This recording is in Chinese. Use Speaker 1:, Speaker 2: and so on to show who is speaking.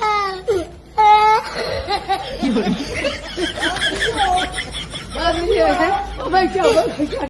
Speaker 1: 啊！啊！哈哈哈哈！
Speaker 2: 妈咪，妈咪，叫，妈咪叫。